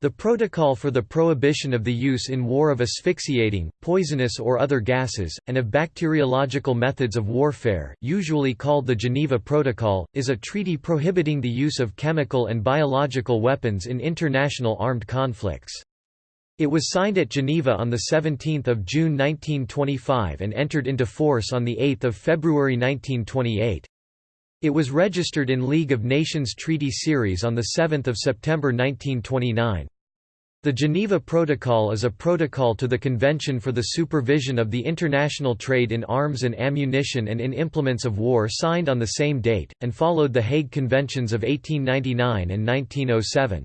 The Protocol for the Prohibition of the Use in War of Asphyxiating, Poisonous or Other Gases, and of Bacteriological Methods of Warfare, usually called the Geneva Protocol, is a treaty prohibiting the use of chemical and biological weapons in international armed conflicts. It was signed at Geneva on 17 June 1925 and entered into force on 8 February 1928. It was registered in League of Nations Treaty Series on 7 September 1929. The Geneva Protocol is a protocol to the Convention for the Supervision of the International Trade in Arms and Ammunition and in Implements of War signed on the same date, and followed the Hague Conventions of 1899 and 1907.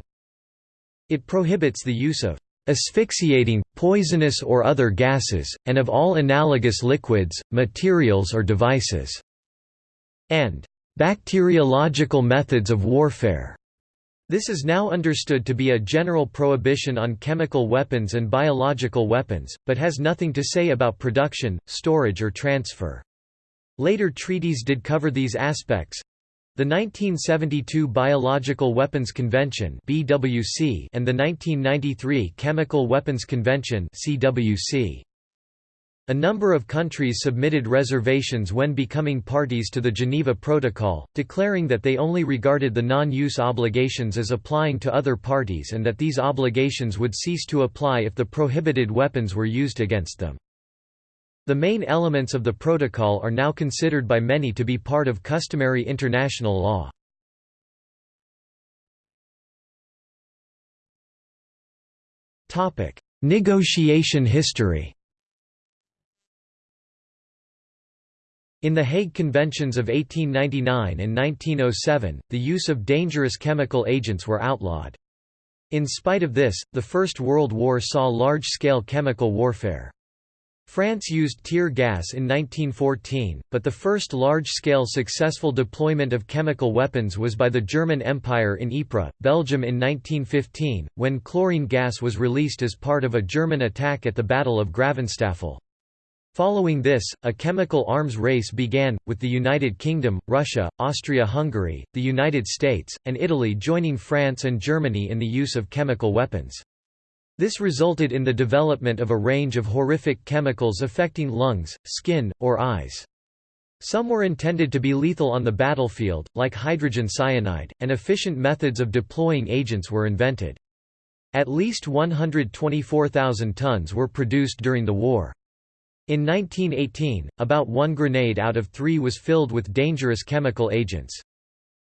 It prohibits the use of asphyxiating, poisonous or other gases, and of all analogous liquids, materials or devices", and Bacteriological methods of warfare. This is now understood to be a general prohibition on chemical weapons and biological weapons, but has nothing to say about production, storage or transfer. Later treaties did cover these aspects. The 1972 Biological Weapons Convention (BWC) and the 1993 Chemical Weapons Convention (CWC). A number of countries submitted reservations when becoming parties to the Geneva Protocol, declaring that they only regarded the non-use obligations as applying to other parties and that these obligations would cease to apply if the prohibited weapons were used against them. The main elements of the protocol are now considered by many to be part of customary international law. Negotiation history In the Hague Conventions of 1899 and 1907, the use of dangerous chemical agents were outlawed. In spite of this, the First World War saw large-scale chemical warfare. France used tear gas in 1914, but the first large-scale successful deployment of chemical weapons was by the German Empire in Ypres, Belgium in 1915, when chlorine gas was released as part of a German attack at the Battle of Gravenstafel. Following this, a chemical arms race began, with the United Kingdom, Russia, Austria-Hungary, the United States, and Italy joining France and Germany in the use of chemical weapons. This resulted in the development of a range of horrific chemicals affecting lungs, skin, or eyes. Some were intended to be lethal on the battlefield, like hydrogen cyanide, and efficient methods of deploying agents were invented. At least 124,000 tons were produced during the war. In 1918, about one grenade out of three was filled with dangerous chemical agents.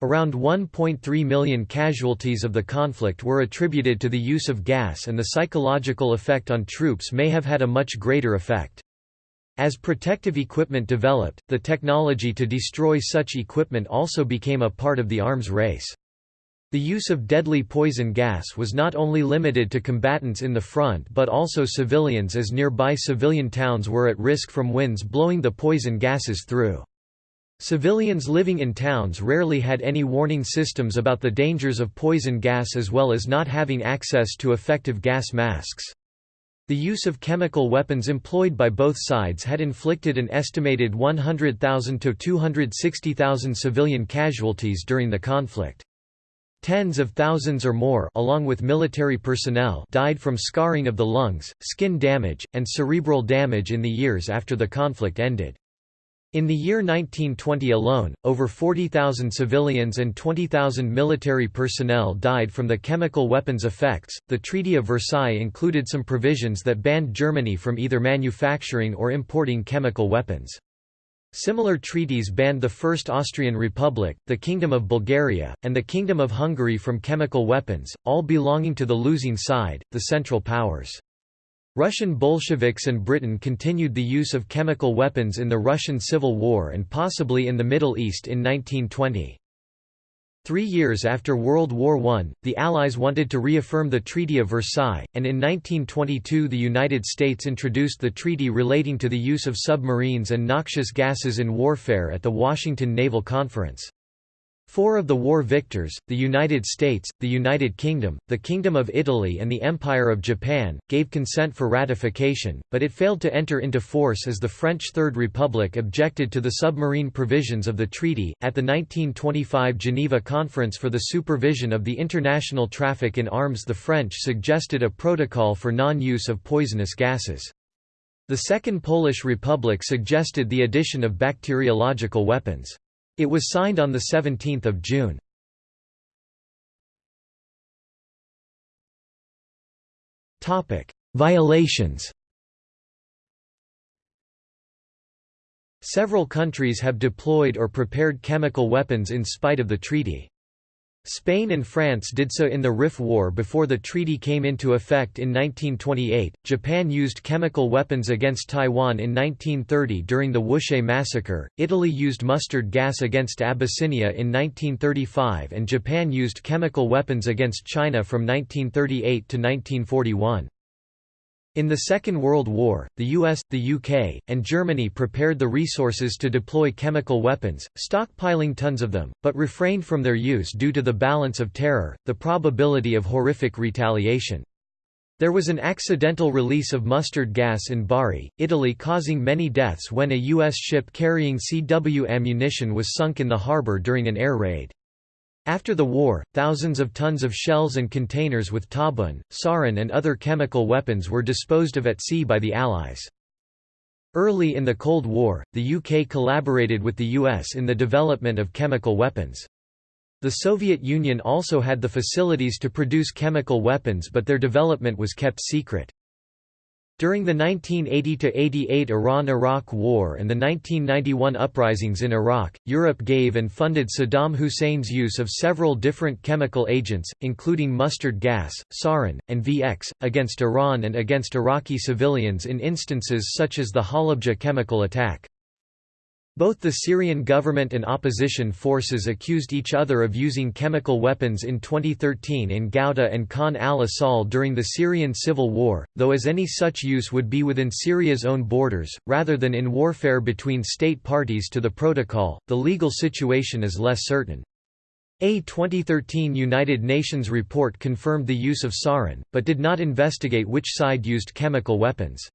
Around 1.3 million casualties of the conflict were attributed to the use of gas and the psychological effect on troops may have had a much greater effect. As protective equipment developed, the technology to destroy such equipment also became a part of the arms race. The use of deadly poison gas was not only limited to combatants in the front but also civilians as nearby civilian towns were at risk from winds blowing the poison gases through. Civilians living in towns rarely had any warning systems about the dangers of poison gas as well as not having access to effective gas masks. The use of chemical weapons employed by both sides had inflicted an estimated 100,000 to 260,000 civilian casualties during the conflict. Tens of thousands or more along with military personnel died from scarring of the lungs, skin damage, and cerebral damage in the years after the conflict ended. In the year 1920 alone, over 40,000 civilians and 20,000 military personnel died from the chemical weapons effects. The Treaty of Versailles included some provisions that banned Germany from either manufacturing or importing chemical weapons. Similar treaties banned the First Austrian Republic, the Kingdom of Bulgaria, and the Kingdom of Hungary from chemical weapons, all belonging to the losing side, the Central Powers. Russian Bolsheviks and Britain continued the use of chemical weapons in the Russian Civil War and possibly in the Middle East in 1920. Three years after World War I, the Allies wanted to reaffirm the Treaty of Versailles, and in 1922 the United States introduced the treaty relating to the use of submarines and noxious gases in warfare at the Washington Naval Conference. Four of the war victors, the United States, the United Kingdom, the Kingdom of Italy and the Empire of Japan, gave consent for ratification, but it failed to enter into force as the French Third Republic objected to the submarine provisions of the treaty. At the 1925 Geneva Conference for the Supervision of the International Traffic in Arms the French suggested a protocol for non-use of poisonous gases. The Second Polish Republic suggested the addition of bacteriological weapons. It was signed on 17 June. Violations Several countries have deployed or prepared chemical weapons in spite of the treaty. Spain and France did so in the Rif War before the treaty came into effect in 1928. Japan used chemical weapons against Taiwan in 1930 during the Wushe massacre. Italy used mustard gas against Abyssinia in 1935 and Japan used chemical weapons against China from 1938 to 1941. In the Second World War, the US, the UK, and Germany prepared the resources to deploy chemical weapons, stockpiling tons of them, but refrained from their use due to the balance of terror, the probability of horrific retaliation. There was an accidental release of mustard gas in Bari, Italy causing many deaths when a U.S. ship carrying CW ammunition was sunk in the harbor during an air raid. After the war, thousands of tons of shells and containers with tabun, sarin and other chemical weapons were disposed of at sea by the Allies. Early in the Cold War, the UK collaborated with the US in the development of chemical weapons. The Soviet Union also had the facilities to produce chemical weapons but their development was kept secret. During the 1980–88 Iran–Iraq War and the 1991 uprisings in Iraq, Europe gave and funded Saddam Hussein's use of several different chemical agents, including mustard gas, sarin, and VX, against Iran and against Iraqi civilians in instances such as the Halabja chemical attack. Both the Syrian government and opposition forces accused each other of using chemical weapons in 2013 in Ghouta and Khan al-Assal during the Syrian civil war, though as any such use would be within Syria's own borders, rather than in warfare between state parties to the protocol, the legal situation is less certain. A 2013 United Nations report confirmed the use of sarin, but did not investigate which side used chemical weapons.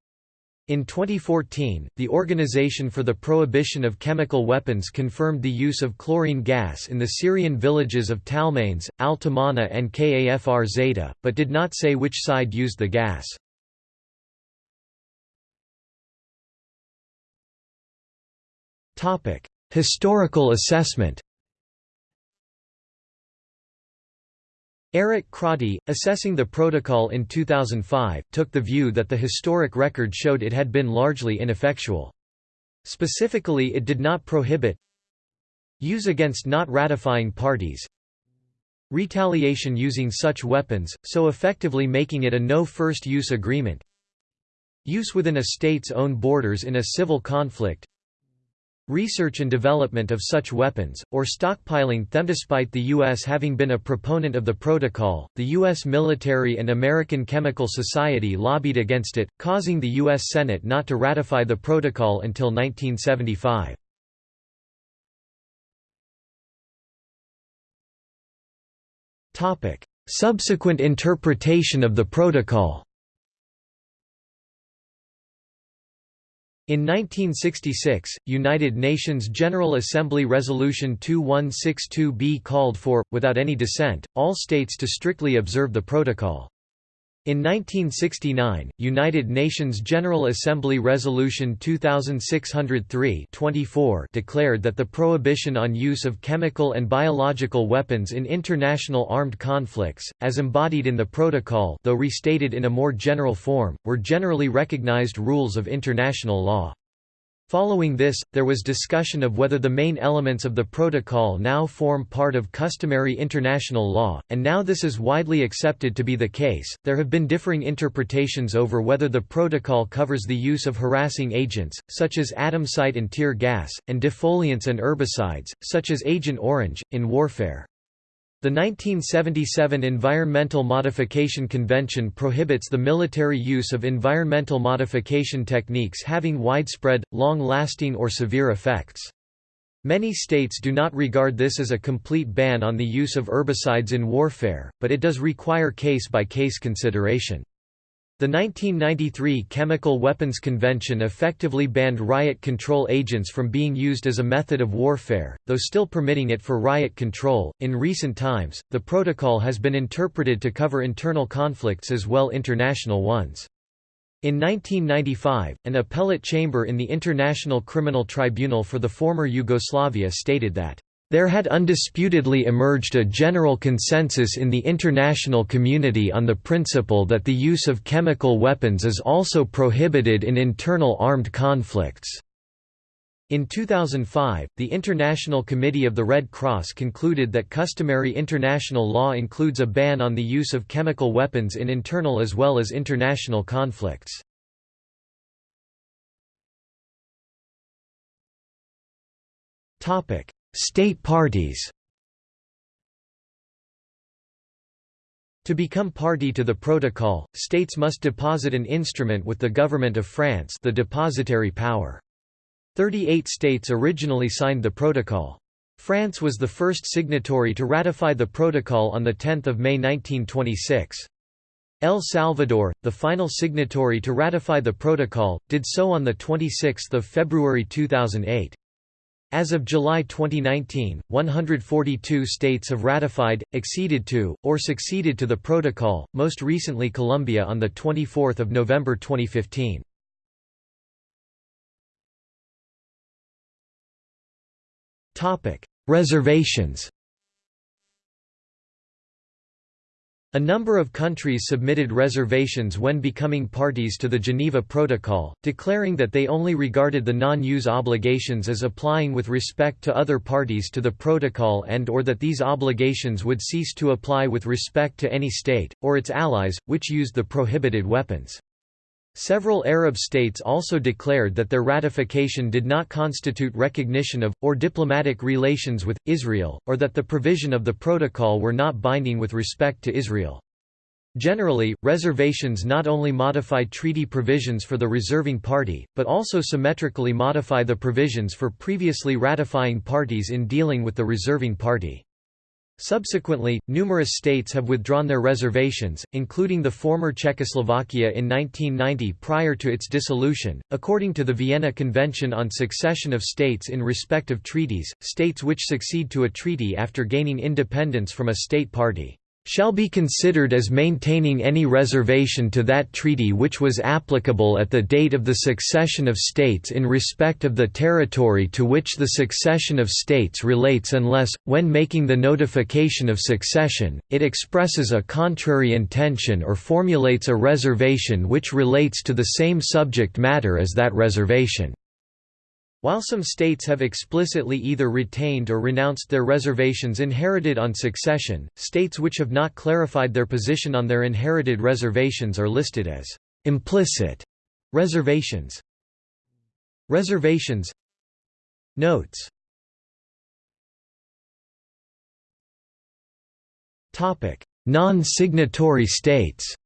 In 2014, the Organization for the Prohibition of Chemical Weapons confirmed the use of chlorine gas in the Syrian villages of Talmanes, Al-Tamana and Kafr Zeta, but did not say which side used the gas. Historical assessment Eric Croddy, assessing the protocol in 2005, took the view that the historic record showed it had been largely ineffectual. Specifically it did not prohibit use against not ratifying parties retaliation using such weapons, so effectively making it a no first use agreement use within a state's own borders in a civil conflict research and development of such weapons, or stockpiling them. Despite the U.S. having been a proponent of the protocol, the U.S. military and American Chemical Society lobbied against it, causing the U.S. Senate not to ratify the protocol until 1975. Subsequent interpretation of the protocol In 1966, United Nations General Assembly Resolution 2162b called for, without any dissent, all states to strictly observe the protocol. In 1969, United Nations General Assembly Resolution 2603-24 declared that the prohibition on use of chemical and biological weapons in international armed conflicts, as embodied in the protocol though restated in a more general form, were generally recognized rules of international law. Following this, there was discussion of whether the main elements of the protocol now form part of customary international law, and now this is widely accepted to be the case. There have been differing interpretations over whether the protocol covers the use of harassing agents, such as adamsite and tear gas, and defoliants and herbicides, such as Agent Orange, in warfare. The 1977 Environmental Modification Convention prohibits the military use of environmental modification techniques having widespread, long-lasting or severe effects. Many states do not regard this as a complete ban on the use of herbicides in warfare, but it does require case-by-case -case consideration. The 1993 Chemical Weapons Convention effectively banned riot control agents from being used as a method of warfare, though still permitting it for riot control. In recent times, the protocol has been interpreted to cover internal conflicts as well international ones. In 1995, an appellate chamber in the International Criminal Tribunal for the former Yugoslavia stated that there had undisputedly emerged a general consensus in the international community on the principle that the use of chemical weapons is also prohibited in internal armed conflicts. In 2005, the International Committee of the Red Cross concluded that customary international law includes a ban on the use of chemical weapons in internal as well as international conflicts. State parties To become party to the protocol, states must deposit an instrument with the government of France the depositary power. Thirty-eight states originally signed the protocol. France was the first signatory to ratify the protocol on 10 May 1926. El Salvador, the final signatory to ratify the protocol, did so on 26 February 2008. As of July 2019, 142 states have ratified, acceded to, or succeeded to the protocol, most recently Colombia on 24 November 2015. Reservations A number of countries submitted reservations when becoming parties to the Geneva Protocol, declaring that they only regarded the non-use obligations as applying with respect to other parties to the protocol and or that these obligations would cease to apply with respect to any state, or its allies, which used the prohibited weapons. Several Arab states also declared that their ratification did not constitute recognition of, or diplomatic relations with, Israel, or that the provision of the protocol were not binding with respect to Israel. Generally, reservations not only modify treaty provisions for the reserving party, but also symmetrically modify the provisions for previously ratifying parties in dealing with the reserving party. Subsequently, numerous states have withdrawn their reservations, including the former Czechoslovakia in 1990 prior to its dissolution. According to the Vienna Convention on Succession of States in respect of treaties, states which succeed to a treaty after gaining independence from a state party shall be considered as maintaining any reservation to that treaty which was applicable at the date of the succession of states in respect of the territory to which the succession of states relates unless, when making the notification of succession, it expresses a contrary intention or formulates a reservation which relates to the same subject matter as that reservation. While some states have explicitly either retained or renounced their reservations inherited on succession, states which have not clarified their position on their inherited reservations are listed as implicit reservations. Reservations. Notes. Non-signatory states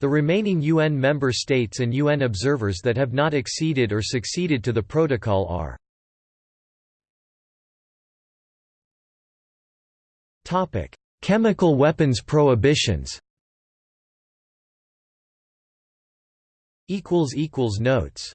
The remaining UN member states and UN observers that have not acceded or succeeded to the protocol are Chemical weapons prohibitions Notes